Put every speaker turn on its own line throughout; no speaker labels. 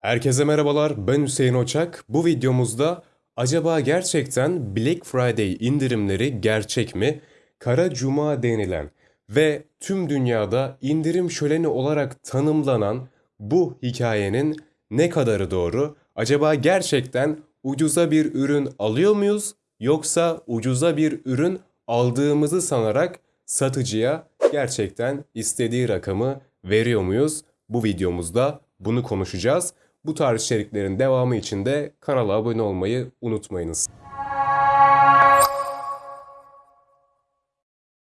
Herkese merhabalar, ben Hüseyin Oçak. Bu videomuzda acaba gerçekten Black Friday indirimleri gerçek mi? Kara Cuma denilen ve tüm dünyada indirim şöleni olarak tanımlanan bu hikayenin ne kadarı doğru? Acaba gerçekten ucuza bir ürün alıyor muyuz? Yoksa ucuza bir ürün aldığımızı sanarak satıcıya gerçekten istediği rakamı veriyor muyuz? Bu videomuzda bunu konuşacağız. Bu tarz içeriklerin devamı için de kanala abone olmayı unutmayınız.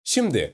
Şimdi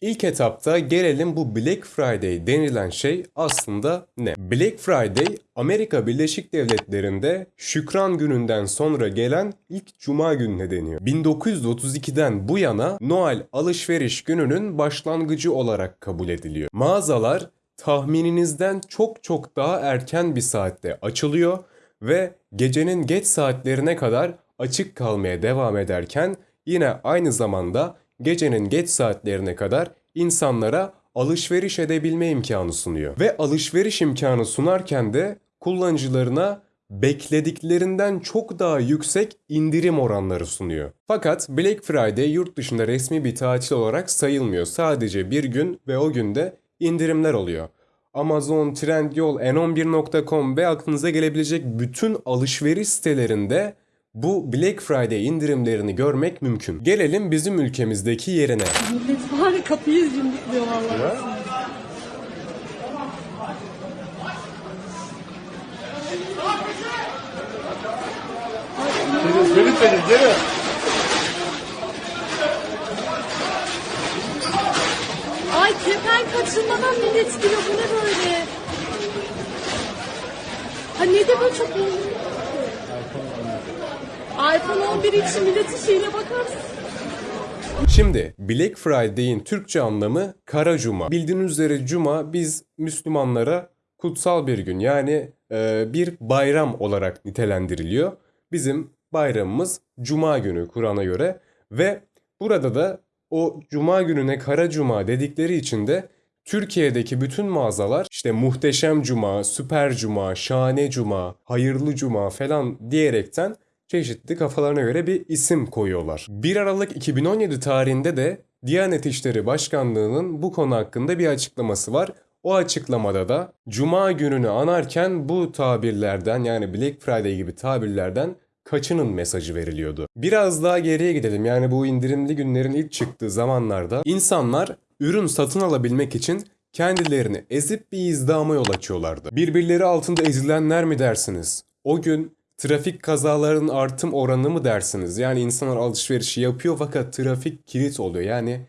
ilk etapta gelelim bu Black Friday denilen şey aslında ne? Black Friday Amerika Birleşik Devletleri'nde Şükran Günü'nden sonra gelen ilk cuma gününe deniyor. 1932'den bu yana Noel alışveriş gününün başlangıcı olarak kabul ediliyor. Mağazalar tahmininizden çok çok daha erken bir saatte açılıyor ve gecenin geç saatlerine kadar açık kalmaya devam ederken yine aynı zamanda gecenin geç saatlerine kadar insanlara alışveriş edebilme imkanı sunuyor. Ve alışveriş imkanı sunarken de kullanıcılarına beklediklerinden çok daha yüksek indirim oranları sunuyor. Fakat Black Friday yurt dışında resmi bir tatil olarak sayılmıyor. Sadece bir gün ve o günde indirimler oluyor. Amazon, Trendyol, n11.com ve aklınıza gelebilecek bütün alışveriş sitelerinde bu Black Friday indirimlerini görmek mümkün. Gelelim bizim ülkemizdeki yerine.
Millet var ya kapıyı yumrukluyor vallahi.
Gelin benim gelin.
Kepen kaçırmadan millet giriyor bu ne böyle? Ha ne de böyle çok iPhone 11 için milletin şeyine bakar mısın?
Şimdi Black Friday'in Türkçe anlamı Kara Cuma. Bildiğiniz üzere Cuma biz Müslümanlara kutsal bir gün yani e, bir bayram olarak nitelendiriliyor. Bizim bayramımız Cuma günü Kur'an'a göre ve burada da o Cuma gününe Kara Cuma dedikleri için de Türkiye'deki bütün mağazalar işte Muhteşem Cuma, Süper Cuma, Şahane Cuma, Hayırlı Cuma falan diyerekten çeşitli kafalarına göre bir isim koyuyorlar. 1 Aralık 2017 tarihinde de Diyanet İşleri Başkanlığı'nın bu konu hakkında bir açıklaması var. O açıklamada da Cuma gününü anarken bu tabirlerden yani Black Friday gibi tabirlerden kaçının mesajı veriliyordu. Biraz daha geriye gidelim. Yani bu indirimli günlerin ilk çıktığı zamanlarda insanlar ürün satın alabilmek için kendilerini ezip bir izdama yol açıyorlardı. Birbirleri altında ezilenler mi dersiniz? O gün trafik kazalarının artım oranı mı dersiniz? Yani insanlar alışverişi yapıyor fakat trafik kilit oluyor. Yani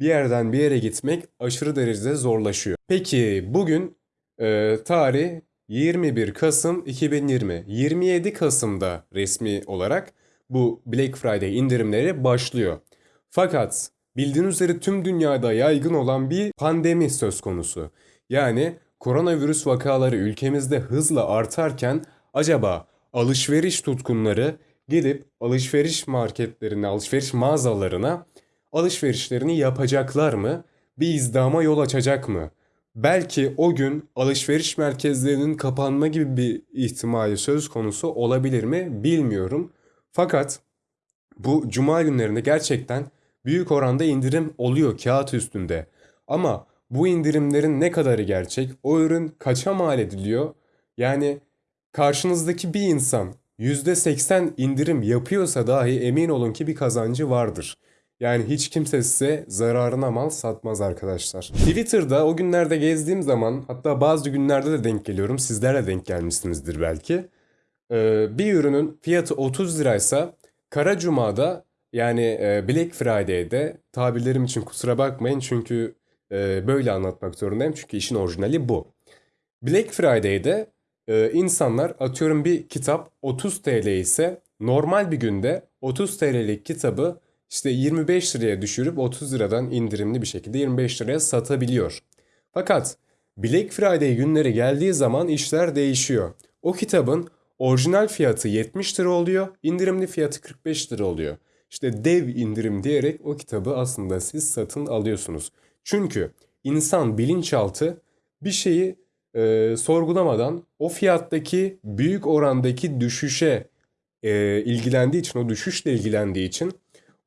bir yerden bir yere gitmek aşırı derecede zorlaşıyor. Peki bugün e, tarih 21 Kasım 2020. 27 Kasım'da resmi olarak bu Black Friday indirimleri başlıyor. Fakat bildiğiniz üzere tüm dünyada yaygın olan bir pandemi söz konusu. Yani koronavirüs vakaları ülkemizde hızla artarken acaba alışveriş tutkunları gidip alışveriş marketlerine, alışveriş mağazalarına alışverişlerini yapacaklar mı? Bir izdama yol açacak mı? Belki o gün alışveriş merkezlerinin kapanma gibi bir ihtimali söz konusu olabilir mi bilmiyorum. Fakat bu cuma günlerinde gerçekten büyük oranda indirim oluyor kağıt üstünde. Ama bu indirimlerin ne kadarı gerçek? O ürün kaça mal ediliyor? Yani karşınızdaki bir insan %80 indirim yapıyorsa dahi emin olun ki bir kazancı vardır. Yani hiç kimse size zararına mal satmaz arkadaşlar. Twitter'da o günlerde gezdiğim zaman hatta bazı günlerde de denk geliyorum. Sizler de denk gelmişsinizdir belki. Ee, bir ürünün fiyatı 30 liraysa Kara Cuma'da yani e, Black Friday'de tabirlerim için kusura bakmayın çünkü e, böyle anlatmak zorundayım. Çünkü işin orijinali bu. Black Friday'de e, insanlar atıyorum bir kitap 30 TL ise normal bir günde 30 TL'lik kitabı işte 25 liraya düşürüp 30 liradan indirimli bir şekilde 25 liraya satabiliyor. Fakat Black Friday günleri geldiği zaman işler değişiyor. O kitabın orijinal fiyatı 70 lira oluyor, indirimli fiyatı 45 lira oluyor. İşte dev indirim diyerek o kitabı aslında siz satın alıyorsunuz. Çünkü insan bilinçaltı bir şeyi e, sorgulamadan o fiyattaki büyük orandaki düşüşe e, ilgilendiği için, o düşüşle ilgilendiği için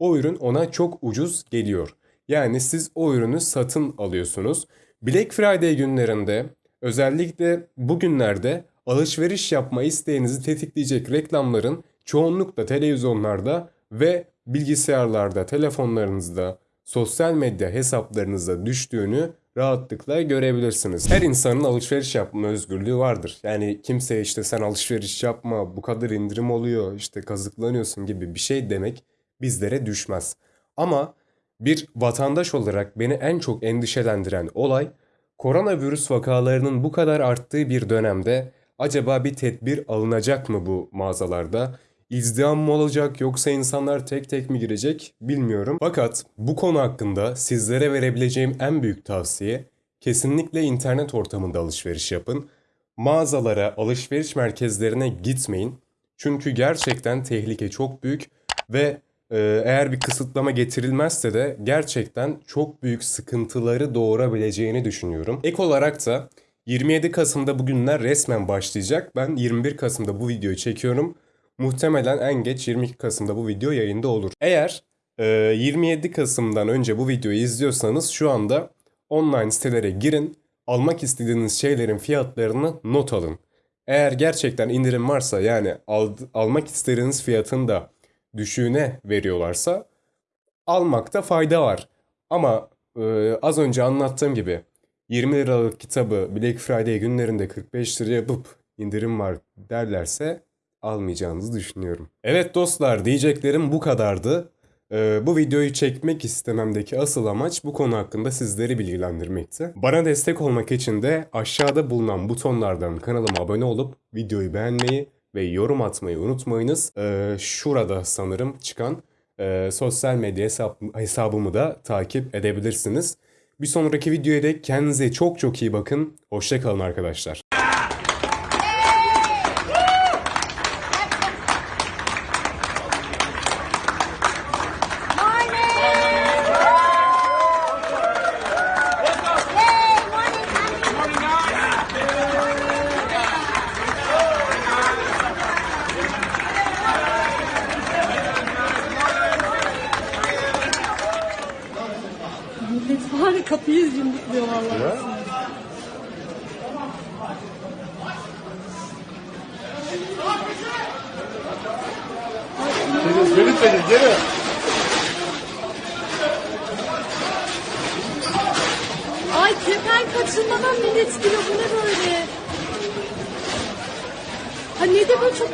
o ürün ona çok ucuz geliyor. Yani siz o ürünü satın alıyorsunuz. Black Friday günlerinde özellikle bugünlerde alışveriş yapma isteğinizi tetikleyecek reklamların çoğunlukla televizyonlarda ve bilgisayarlarda, telefonlarınızda, sosyal medya hesaplarınızda düştüğünü rahatlıkla görebilirsiniz. Her insanın alışveriş yapma özgürlüğü vardır. Yani kimseye işte sen alışveriş yapma, bu kadar indirim oluyor, işte kazıklanıyorsun gibi bir şey demek bizlere düşmez. Ama bir vatandaş olarak beni en çok endişelendiren olay koronavirüs vakalarının bu kadar arttığı bir dönemde acaba bir tedbir alınacak mı bu mağazalarda? İzdiham mı olacak yoksa insanlar tek tek mi girecek bilmiyorum. Fakat bu konu hakkında sizlere verebileceğim en büyük tavsiye kesinlikle internet ortamında alışveriş yapın. Mağazalara, alışveriş merkezlerine gitmeyin. Çünkü gerçekten tehlike çok büyük ve eğer bir kısıtlama getirilmezse de gerçekten çok büyük sıkıntıları doğurabileceğini düşünüyorum. Ek olarak da 27 Kasım'da bugünler resmen başlayacak. Ben 21 Kasım'da bu videoyu çekiyorum. Muhtemelen en geç 22 Kasım'da bu video yayında olur. Eğer e, 27 Kasım'dan önce bu videoyu izliyorsanız şu anda online sitelere girin. Almak istediğiniz şeylerin fiyatlarını not alın. Eğer gerçekten indirim varsa yani al- almak istediğiniz fiyatın da düşüğüne veriyorlarsa almakta fayda var. Ama e, az önce anlattığım gibi 20 liralık kitabı Black Friday günlerinde 45 liraya yapıp indirim var derlerse almayacağınızı düşünüyorum. Evet dostlar diyeceklerim bu kadardı. Ee, bu videoyu çekmek istememdeki asıl amaç bu konu hakkında sizleri bilgilendirmekti. Bana destek olmak için de aşağıda bulunan butonlardan kanalıma abone olup videoyu beğenmeyi ve yorum atmayı unutmayınız. Ee, şurada sanırım çıkan e, sosyal medya hesap, hesabımı da takip edebilirsiniz. Bir sonraki videoya dek kendinize çok çok iyi bakın. Hoşçakalın arkadaşlar.
Millet var ya kapıyı yumrukluyor vallahi.
Geri çekil geri.
Ay kepen kaçırmadan millet giriyor. Bu ne böyle? Ha ne de böyle çok